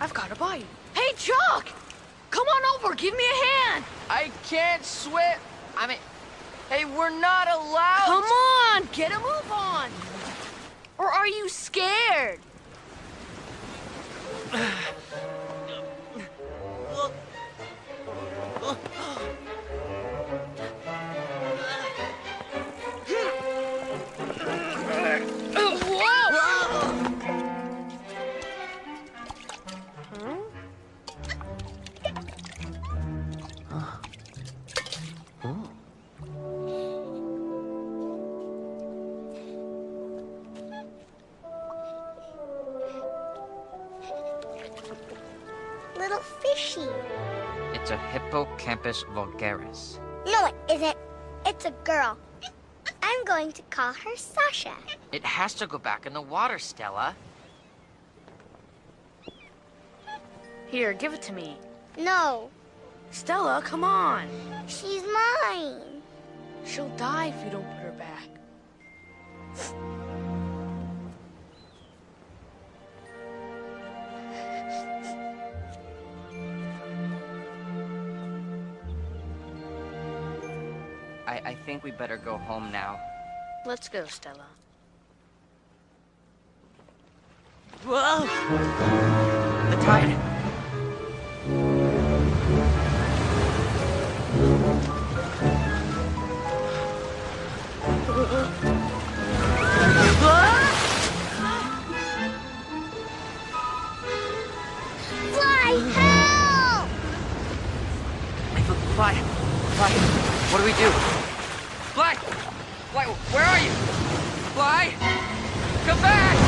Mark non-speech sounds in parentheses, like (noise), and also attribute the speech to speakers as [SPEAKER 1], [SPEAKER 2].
[SPEAKER 1] I've got a bite. Hey, Chuck! Come on over, give me a hand!
[SPEAKER 2] I can't swim. I mean, hey, we're not allowed.
[SPEAKER 1] Come on, get a move on! Or are you scared? (sighs) (sighs) (sighs)
[SPEAKER 3] Little fishy.
[SPEAKER 4] It's a Hippocampus vulgaris.
[SPEAKER 3] No, it isn't. It's a girl. I'm going to call her Sasha.
[SPEAKER 4] It has to go back in the water, Stella.
[SPEAKER 1] Here, give it to me.
[SPEAKER 3] No,
[SPEAKER 1] Stella, come on.
[SPEAKER 3] she's mine.
[SPEAKER 1] She'll die if you don't put her back.
[SPEAKER 4] I, I think we better go home now.
[SPEAKER 1] Let's go, Stella.
[SPEAKER 4] Whoa! The tide!
[SPEAKER 3] Fly, help!
[SPEAKER 4] Fly! Fly! What do we do? Fly! Fly, where are you? Fly! Come back!